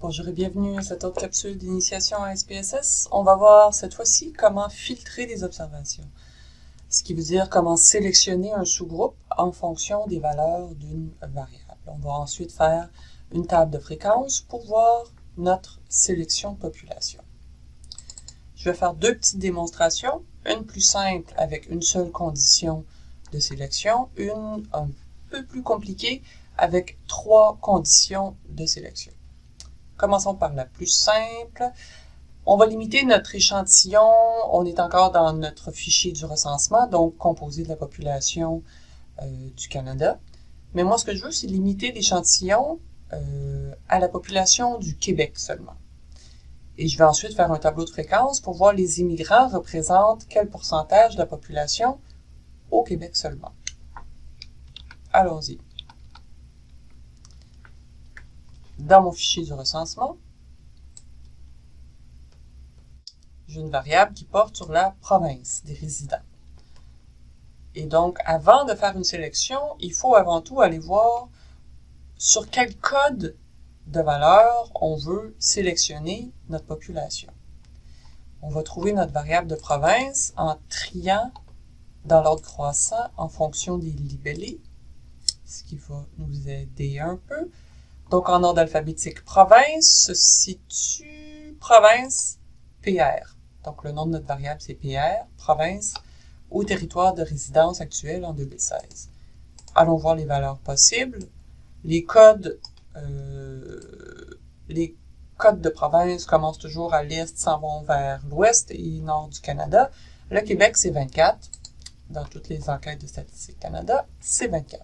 Bonjour et bienvenue à cette autre capsule d'initiation à SPSS. On va voir cette fois-ci comment filtrer des observations, ce qui veut dire comment sélectionner un sous-groupe en fonction des valeurs d'une variable. On va ensuite faire une table de fréquence pour voir notre sélection de population. Je vais faire deux petites démonstrations, une plus simple avec une seule condition de sélection, une un peu plus compliquée avec trois conditions de sélection. Commençons par la plus simple. On va limiter notre échantillon. On est encore dans notre fichier du recensement, donc composé de la population euh, du Canada. Mais moi, ce que je veux, c'est limiter l'échantillon euh, à la population du Québec seulement. Et je vais ensuite faire un tableau de fréquence pour voir les immigrants représentent quel pourcentage de la population au Québec seulement. Allons-y. Dans mon fichier du recensement, j'ai une variable qui porte sur la province des résidents. Et donc, avant de faire une sélection, il faut avant tout aller voir sur quel code de valeur on veut sélectionner notre population. On va trouver notre variable de province en triant dans l'ordre croissant en fonction des libellés, ce qui va nous aider un peu. Donc, en ordre alphabétique, province se situe province PR. Donc, le nom de notre variable, c'est PR, province, au territoire de résidence actuelle en 2016. Allons voir les valeurs possibles. Les codes, euh, les codes de province commencent toujours à l'est, s'en vont vers l'ouest et nord du Canada. Le Québec, c'est 24. Dans toutes les enquêtes de Statistique Canada, c'est 24.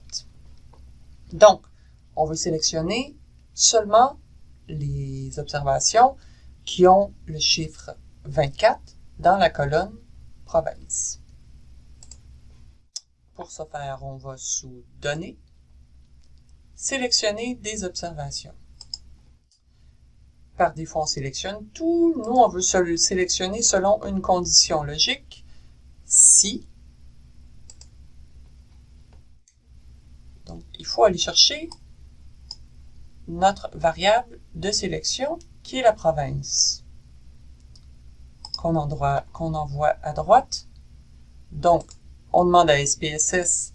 Donc, on veut sélectionner seulement les observations qui ont le chiffre 24 dans la colonne province. Pour ce faire, on va sous Données, sélectionner des observations. Par défaut, on sélectionne tout. Nous, on veut sélectionner selon une condition logique. Si. Donc, il faut aller chercher notre variable de sélection qui est la province qu'on envoie à droite. Donc, on demande à SPSS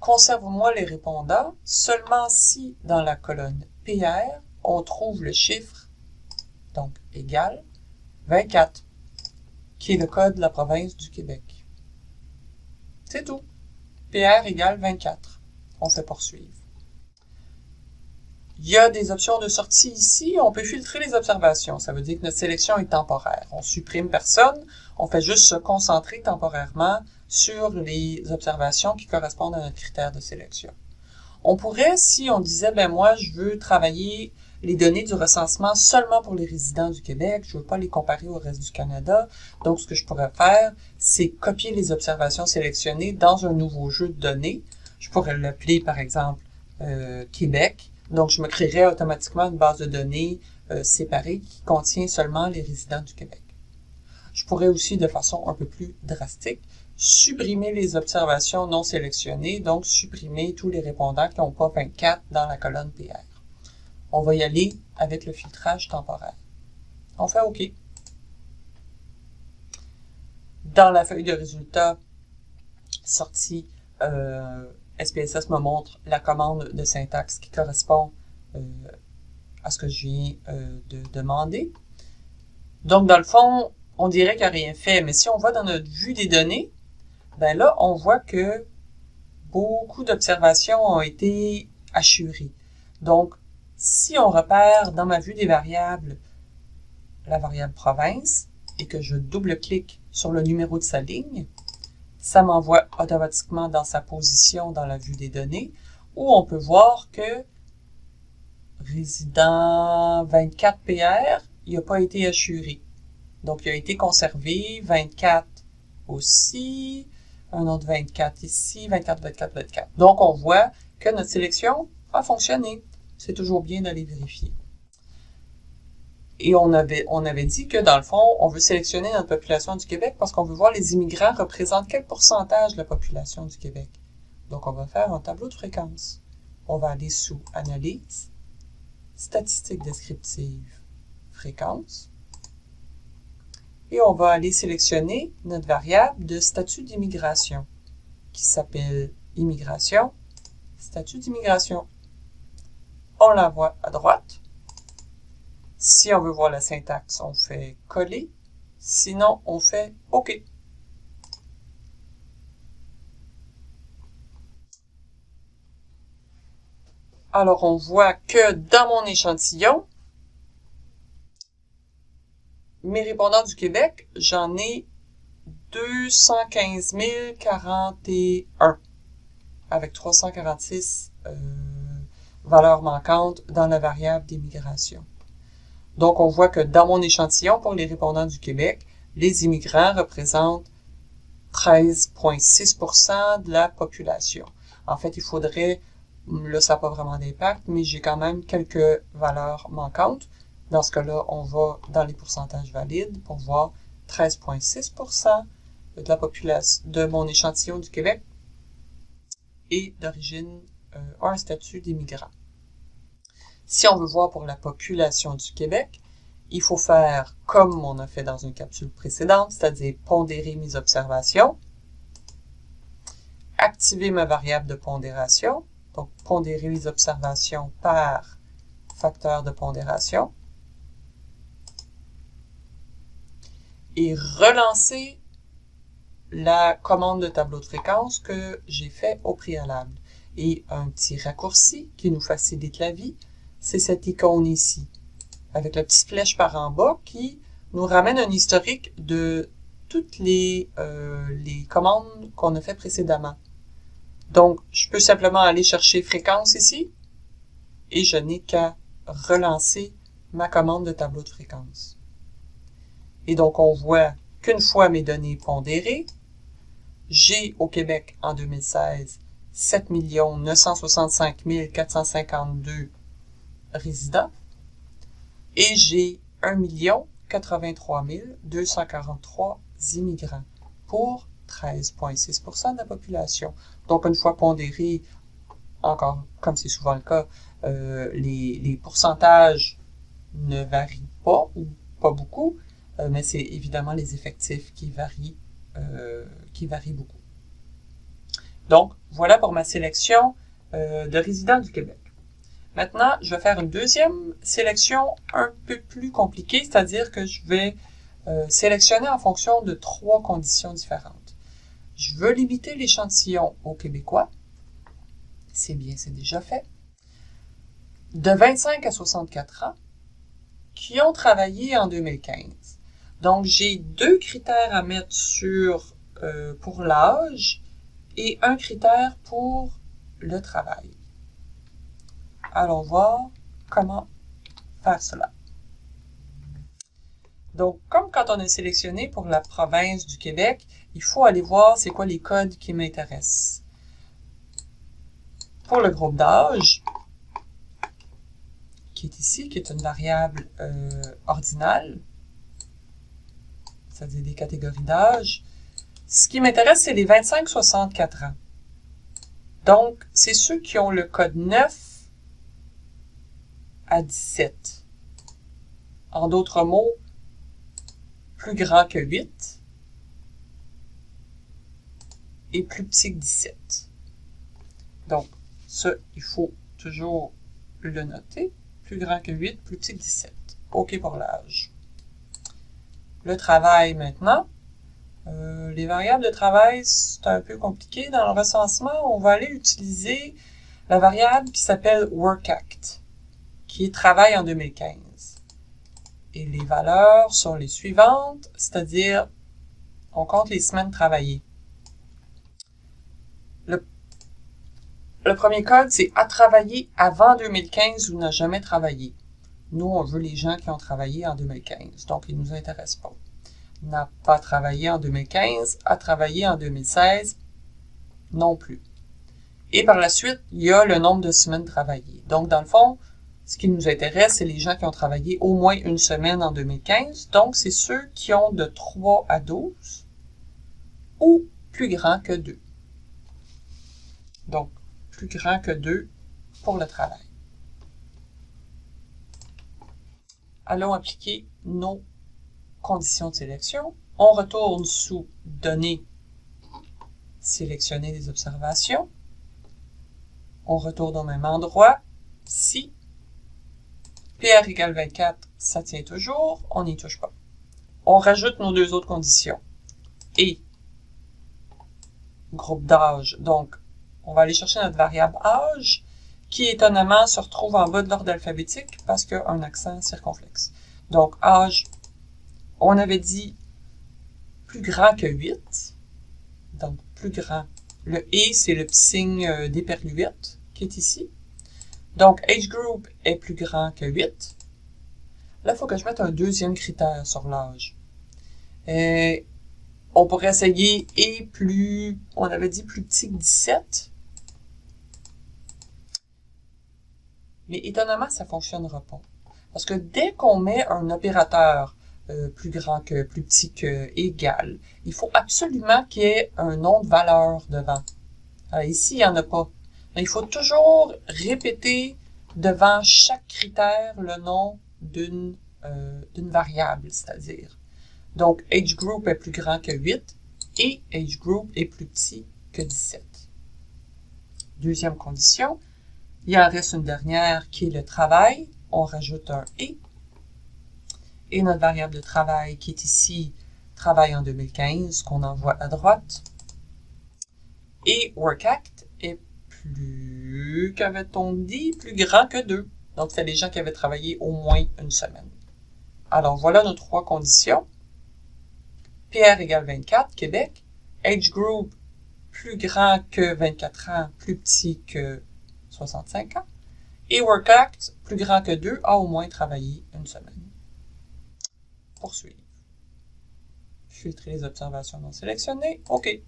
conserve-moi les répondants seulement si dans la colonne PR, on trouve le chiffre, donc égal, 24, qui est le code de la province du Québec. C'est tout. PR égale 24. On fait poursuivre. Il y a des options de sortie ici. On peut filtrer les observations. Ça veut dire que notre sélection est temporaire. On supprime personne. On fait juste se concentrer temporairement sur les observations qui correspondent à notre critère de sélection. On pourrait, si on disait, ben moi, je veux travailler les données du recensement seulement pour les résidents du Québec, je ne veux pas les comparer au reste du Canada. Donc, ce que je pourrais faire, c'est copier les observations sélectionnées dans un nouveau jeu de données. Je pourrais l'appeler, par exemple, euh, Québec. Donc, je me créerais automatiquement une base de données euh, séparée qui contient seulement les résidents du Québec. Je pourrais aussi, de façon un peu plus drastique, supprimer les observations non sélectionnées, donc supprimer tous les répondants qui n'ont pas 24 dans la colonne PR. On va y aller avec le filtrage temporaire. On fait OK. Dans la feuille de résultats sortie, euh, SPSS me montre la commande de syntaxe qui correspond euh, à ce que je viens euh, de demander. Donc, dans le fond, on dirait qu'il n'y a rien fait, mais si on va dans notre vue des données, ben là, on voit que beaucoup d'observations ont été assurées. Donc, si on repère dans ma vue des variables la variable province et que je double-clique sur le numéro de sa ligne, ça m'envoie automatiquement dans sa position dans la vue des données, où on peut voir que résident 24PR, il n'a pas été assuré. Donc, il a été conservé, 24 aussi, un autre 24 ici, 24, 24, 24. Donc, on voit que notre sélection a fonctionné. C'est toujours bien d'aller vérifier. Et on avait, on avait dit que, dans le fond, on veut sélectionner notre population du Québec parce qu'on veut voir les immigrants représentent quel pourcentage de la population du Québec. Donc, on va faire un tableau de fréquence. On va aller sous Analyse, statistiques descriptives, fréquence. Et on va aller sélectionner notre variable de statut d'immigration qui s'appelle immigration, statut d'immigration. On l'envoie à droite. Si on veut voir la syntaxe, on fait coller. Sinon, on fait OK. Alors, on voit que dans mon échantillon, mes répondants du Québec, j'en ai 215 041 avec 346 euh, valeurs manquantes dans la variable d'immigration. Donc, on voit que dans mon échantillon pour les répondants du Québec, les immigrants représentent 13,6% de la population. En fait, il faudrait, là, ça n'a pas vraiment d'impact, mais j'ai quand même quelques valeurs manquantes. Dans ce cas-là, on va dans les pourcentages valides pour voir 13,6% de la population de mon échantillon du Québec et d'origine euh, un statut d'immigrant. Si on veut voir pour la population du Québec, il faut faire comme on a fait dans une capsule précédente, c'est-à-dire pondérer mes observations, activer ma variable de pondération, donc pondérer les observations par facteur de pondération, et relancer la commande de tableau de fréquence que j'ai fait au préalable. Et un petit raccourci qui nous facilite la vie, c'est cette icône ici, avec la petite flèche par en bas qui nous ramène un historique de toutes les, euh, commandes qu'on a fait précédemment. Donc, je peux simplement aller chercher fréquence ici, et je n'ai qu'à relancer ma commande de tableau de fréquence. Et donc, on voit qu'une fois mes données pondérées, j'ai au Québec en 2016 7 965 452 résidents et j'ai 1 83 243 immigrants pour 13,6% de la population. Donc, une fois pondéré, encore comme c'est souvent le cas, euh, les, pourcentages ne varient pas ou pas beaucoup, euh, mais c'est évidemment les effectifs qui varient euh, qui varie beaucoup. Donc, voilà pour ma sélection de résidents du Québec. Maintenant, je vais faire une deuxième sélection un peu plus compliquée, c'est-à-dire que je vais euh, sélectionner en fonction de trois conditions différentes. Je veux limiter l'échantillon aux Québécois. C'est bien, c'est déjà fait. De 25 à 64 ans, qui ont travaillé en 2015. Donc, j'ai deux critères à mettre sur euh, pour l'âge et un critère pour le travail. Allons voir comment faire cela. Donc, comme quand on est sélectionné pour la province du Québec, il faut aller voir c'est quoi les codes qui m'intéressent. Pour le groupe d'âge, qui est ici, qui est une variable euh, ordinale, c'est-à-dire des catégories d'âge, ce qui m'intéresse, c'est les 25-64 ans. Donc, c'est ceux qui ont le code 9 à 17. En d'autres mots, plus grand que 8 et plus petit que 17. Donc, ça, il faut toujours le noter. Plus grand que 8, plus petit que 17. OK pour l'âge. Le travail maintenant. Euh, les variables de travail, c'est un peu compliqué. Dans le recensement, on va aller utiliser la variable qui s'appelle WorkAct, qui est travail en 2015. Et les valeurs sont les suivantes, c'est-à-dire on compte les semaines travaillées. Le, le premier code, c'est à travailler avant 2015 ou n'a jamais travaillé. Nous, on veut les gens qui ont travaillé en 2015, donc ils ne nous intéressent pas n'a pas travaillé en 2015, a travaillé en 2016 non plus. Et par la suite, il y a le nombre de semaines travaillées. Donc, dans le fond, ce qui nous intéresse, c'est les gens qui ont travaillé au moins une semaine en 2015. Donc, c'est ceux qui ont de 3 à 12 ou plus grand que 2. Donc, plus grand que 2 pour le travail. allons appliquer nos conditions de sélection. On retourne sous Données, sélectionner des observations. On retourne au même endroit. Si PR égale 24, ça tient toujours, on n'y touche pas. On rajoute nos deux autres conditions. Et groupe d'âge. Donc, on va aller chercher notre variable âge, qui étonnamment se retrouve en bas de l'ordre alphabétique parce qu'il y a un accent circonflexe. Donc, âge, on avait dit plus grand que 8. Donc, plus grand. Le « et », c'est le petit signe euh, d'éperluette qui est ici. Donc, age group est plus grand que 8. Là, il faut que je mette un deuxième critère sur l'âge. Euh, on pourrait essayer et plus, on avait dit plus petit que 17. Mais étonnamment, ça ne fonctionnera pas. Parce que dès qu'on met un opérateur euh, plus grand que, plus petit que, égal, il faut absolument qu'il y ait un nom de valeur devant. Ici, il n'y en a pas. Il faut toujours répéter devant chaque critère le nom d'une euh, variable, c'est-à-dire. Donc, age group est plus grand que 8 et age group est plus petit que 17. Deuxième condition, il en reste une dernière qui est le travail. On rajoute un « et ». Et notre variable de travail qui est ici, travail en 2015, qu'on envoie à droite. Et WorkAct est plus, qu'avait-on dit, plus grand que 2. Donc, c'est les gens qui avaient travaillé au moins une semaine. Alors, voilà nos trois conditions. PR égale 24, Québec. Age group, plus grand que 24 ans, plus petit que 65 ans. Et WorkAct, plus grand que 2, a au moins travaillé une semaine. Poursuivre. Filtrer les observations non sélectionnées. OK.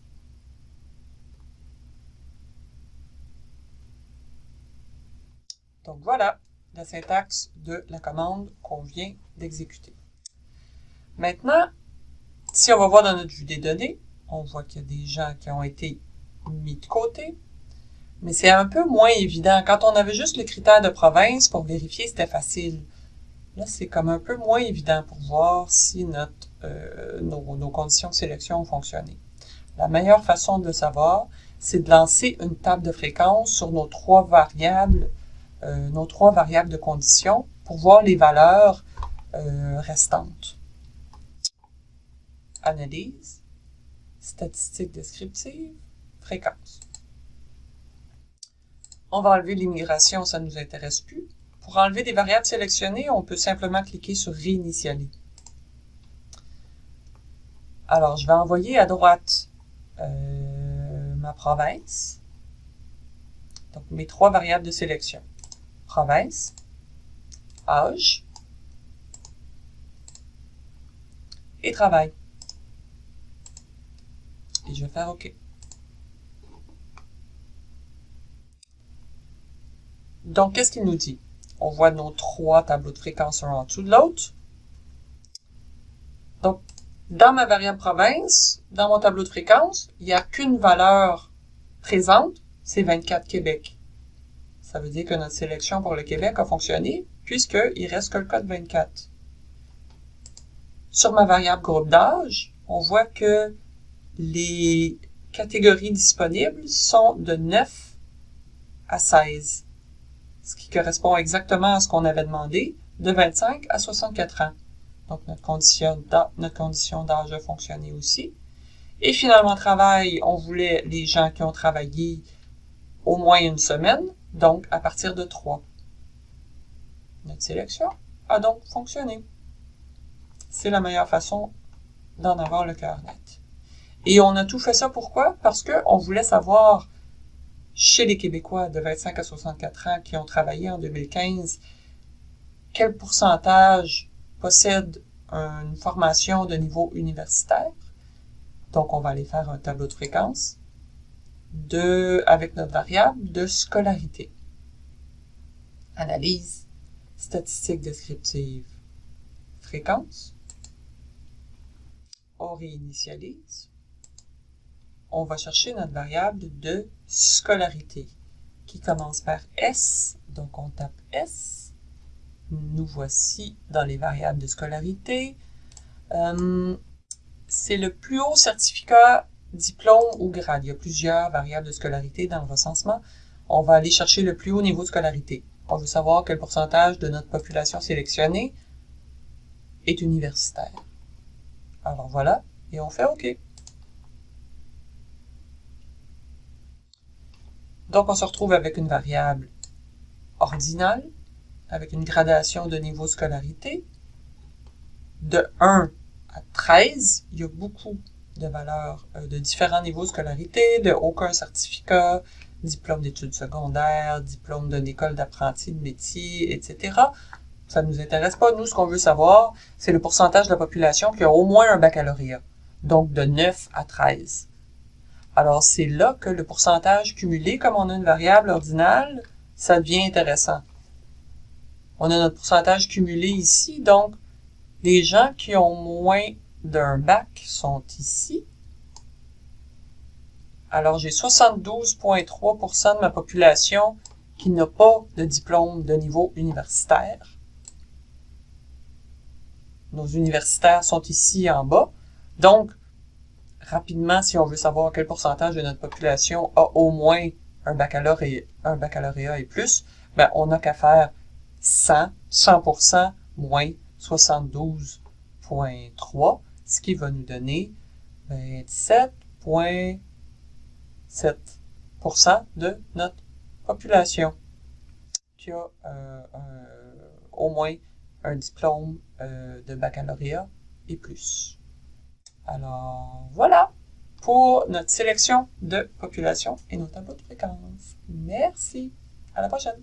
Donc voilà la syntaxe de la commande qu'on vient d'exécuter. Maintenant, si on va voir dans notre vue des données, on voit qu'il y a des gens qui ont été mis de côté, mais c'est un peu moins évident. Quand on avait juste le critère de province, pour vérifier, c'était facile. Là, c'est comme un peu moins évident pour voir si euh, nos, nos, conditions de sélection ont fonctionné. La meilleure façon de le savoir, c'est de lancer une table de fréquence sur nos trois variables, nos trois variables de conditions pour voir les valeurs euh, restantes analyse, statistiques descriptives, fréquence. On va enlever l'immigration, ça ne nous intéresse plus. Pour enlever des variables sélectionnées, on peut simplement cliquer sur Réinitialiser. Alors, je vais envoyer à droite euh, ma province. Donc, mes trois variables de sélection. Province, âge et travail et je vais faire OK. Donc, qu'est-ce qu'il nous dit? On voit nos trois tableaux de fréquence un en dessous de l'autre. Donc, dans ma variable province, dans mon tableau de fréquence, il n'y a qu'une valeur présente, c'est 24 Québec. Ça veut dire que notre sélection pour le Québec a fonctionné, puisqu'il reste que le code 24. Sur ma variable groupe d'âge, on voit que les catégories disponibles sont de 9 à 16, ce qui correspond exactement à ce qu'on avait demandé, de 25 à 64 ans. Donc, notre condition d'âge a fonctionné aussi. Et finalement, travail, on voulait les gens qui ont travaillé au moins une semaine, donc à partir de 3. Notre sélection a donc fonctionné. C'est la meilleure façon d'en avoir le cœur net. Et on a tout fait ça pourquoi? Parce qu'on voulait savoir, chez les Québécois de 25 à 64 ans qui ont travaillé en 2015, quel pourcentage possède une formation de niveau universitaire? Donc, on va aller faire un tableau de fréquence de, avec notre variable de scolarité. Analyse, statistique descriptive, fréquence. On réinitialise on va chercher notre variable de scolarité qui commence par S. Donc, on tape S. nous voici dans les variables de scolarité. Euh, c'est le plus haut certificat, diplôme ou grade. Il y a plusieurs variables de scolarité dans le recensement. On va aller chercher le plus haut niveau de scolarité. On veut savoir quel pourcentage de notre population sélectionnée est universitaire. Alors voilà, et on fait OK. Donc on se retrouve avec une variable ordinale, avec une gradation de niveau de scolarité. De 1 à 13, il y a beaucoup de valeurs euh, de différents niveaux de scolarité, de aucun certificat, diplôme d'études secondaires, diplôme d'une école d'apprenti de métier, etc. Ça ne nous intéresse pas. Nous, ce qu'on veut savoir, c'est le pourcentage de la population qui a au moins un baccalauréat, donc de 9 à 13. Alors, c'est là que le pourcentage cumulé, comme on a une variable ordinale, ça devient intéressant. On a notre pourcentage cumulé ici, donc les gens qui ont moins d'un bac sont ici. Alors, j'ai 72,3% de ma population qui n'a pas de diplôme de niveau universitaire. Nos universitaires sont ici en bas. Donc, rapidement, si on veut savoir quel pourcentage de notre population a au moins un baccalauréat, et plus, ben, on n'a qu'à faire 100, 100% moins 72.3, ce qui va nous donner? 27.7% de notre population qui a euh, au moins un diplôme euh, de baccalauréat et plus. Alors, voilà pour notre sélection de population et nos tableaux de fréquence. Merci. À la prochaine.